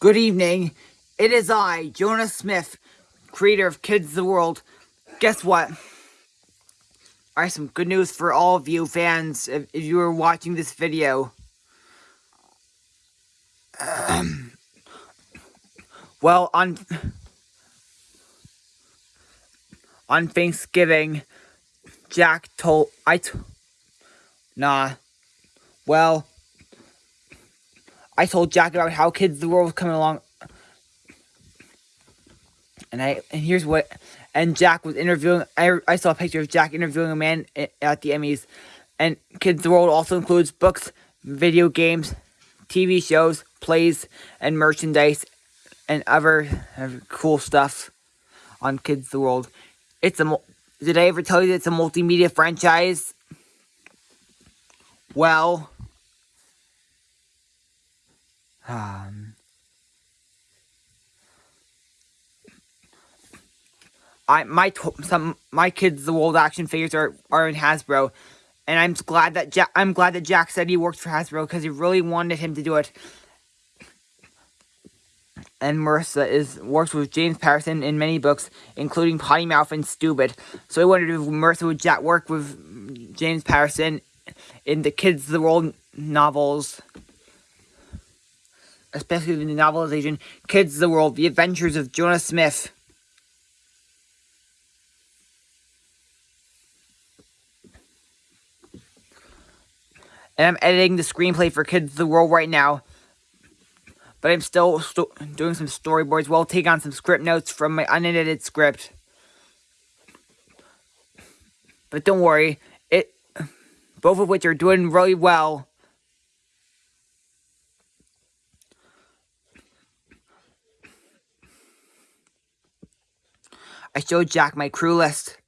Good evening. It is I, Jonah Smith, creator of Kids the World. Guess what? I have some good news for all of you fans if, if you are watching this video. Um, well, on on Thanksgiving, Jack told I t nah. Well, I told Jack about how Kids the World was coming along. And I and here's what and Jack was interviewing I, I saw a picture of Jack interviewing a man at the Emmys. And Kids the World also includes books, video games, TV shows, plays, and merchandise and other, other cool stuff on Kids the World. It's a did I ever tell you that it's a multimedia franchise? Well, um, I my some my kids the world action figures are are in Hasbro, and I'm glad that Jack I'm glad that Jack said he worked for Hasbro because he really wanted him to do it. And Marissa is works with James Patterson in many books, including Potty Mouth and Stupid. So I wondered if Marissa would Jack work with James Patterson in the Kids the World novels especially the novelization, Kids of the World, The Adventures of Jonah Smith. And I'm editing the screenplay for Kids of the World right now. But I'm still doing some storyboards while taking on some script notes from my unedited script. But don't worry, it both of which are doing really well. Joe Jack, my crew list.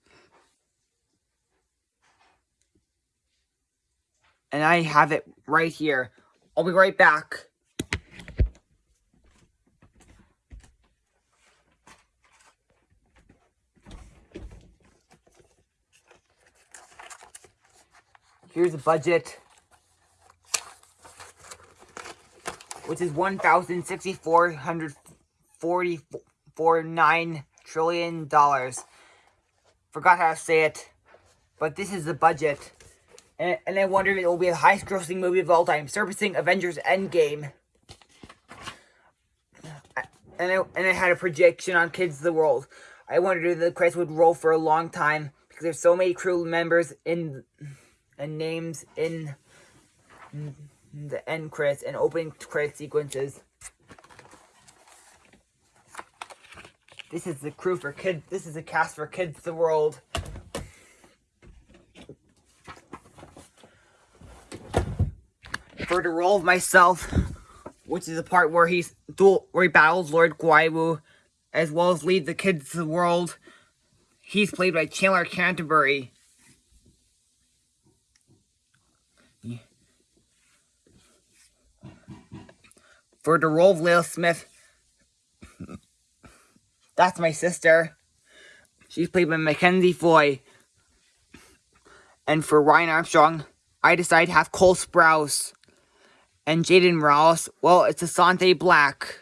And I have it right here. I'll be right back. Here's the budget, which is 1,6444.9 trillion dollars. Forgot how to say it, but this is the budget. And, and I wonder if it will be the highest grossing movie of all time, surpassing Avengers Endgame. And I, and I had a projection on Kids of the World. I wondered if the credits would roll for a long time because there's so many crew members in and names in the end credits and opening credit sequences. This is the crew for kids. This is a cast for Kids the World. For the role of myself, which is the part where he's dual, where he battles Lord Guaiwu, as well as lead the Kids the World. He's played by Chandler Canterbury. For the role of Lil Smith, that's my sister. She's played by Mackenzie Foy. And for Ryan Armstrong, I decided to have Cole Sprouse. And Jaden Morales, well, it's Asante Black.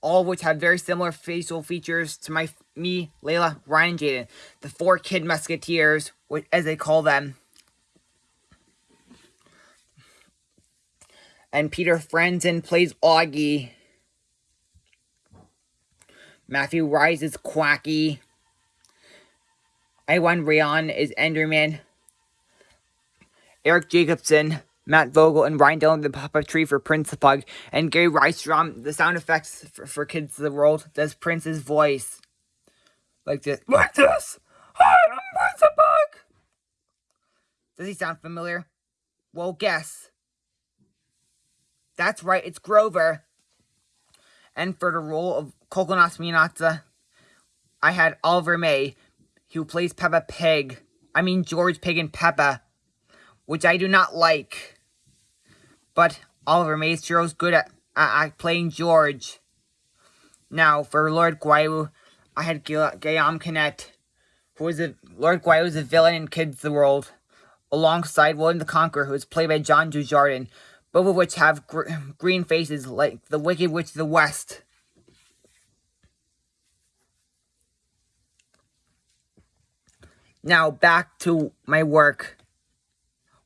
All of which have very similar facial features to my me, Layla, Ryan, Jaden. The four kid musketeers, as they call them. And Peter Franzen plays Augie. Matthew Rhys is Quacky. Iwan Rheon is Enderman. Eric Jacobson, Matt Vogel, and Ryan Dillon, the puppetry for Prince the Pug. And Gary Rydstrom, the sound effects for, for Kids of the World, does Prince's voice. Like this. Like this! Hi, I'm Prince the Pug! Does he sound familiar? Well, guess. That's right, it's Grover. And for the role of Coconut Minata, I had Oliver May, who plays Peppa Pig. I mean George Pig and Peppa, which I do not like. But Oliver May sure is good at, at, at playing George. Now, for Lord Guaiwu, I had Guillaume Canet, who was a Lord Guaiwu was a villain in Kids the World, alongside William the Conqueror, who was played by John Dujardin. Both of which have gr green faces like the Wicked Witch of the West. Now back to my work.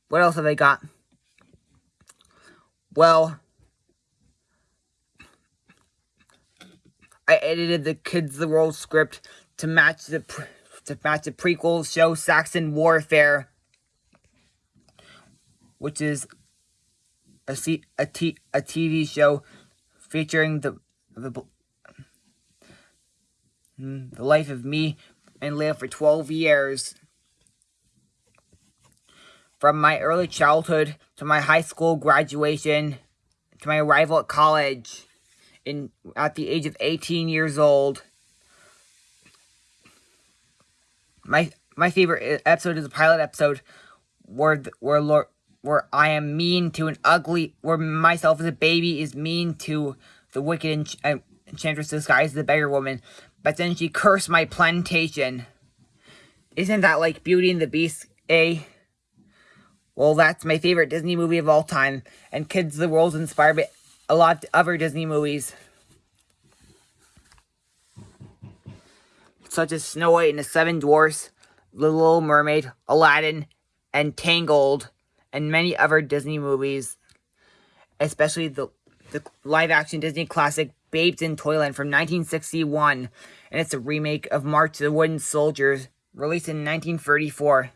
What else have I got? Well, I edited the Kids the World script to match the to match the prequel show Saxon Warfare, which is a, C, a, t, a TV show featuring the the hmm, the life of me and Leah for 12 years. From my early childhood to my high school graduation to my arrival at college in at the age of 18 years old. My my favorite episode is a pilot episode where where Lord where I am mean to an ugly where myself as a baby is mean to the wicked ench enchantress disguised as the beggar woman, but then she cursed my plantation. Isn't that like Beauty and the Beast, eh? Well, that's my favorite Disney movie of all time, and Kids the World's inspired by a lot of other Disney movies. Such as Snow White and the Seven Dwarfs, The Little Mermaid, Aladdin, and Tangled, and many other Disney movies. Especially the, the live-action Disney classic Babes in Toyland from 1961, and it's a remake of March of the Wooden Soldiers, released in 1934.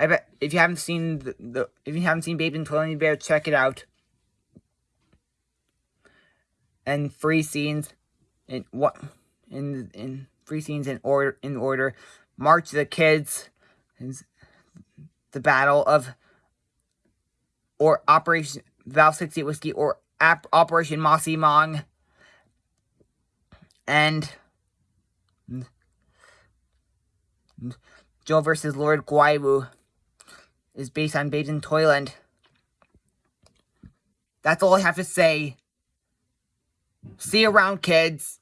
I bet if you haven't seen the, the if you haven't seen Babe in Toilet, better check it out. And free scenes in what in in free scenes in order in order. March the Kids, the Battle of or Operation Val 68 Whiskey or Operation Mossy Mong. And Joe versus Lord Guaiwu is based on Babes in Toyland. That's all I have to say. See you around, kids.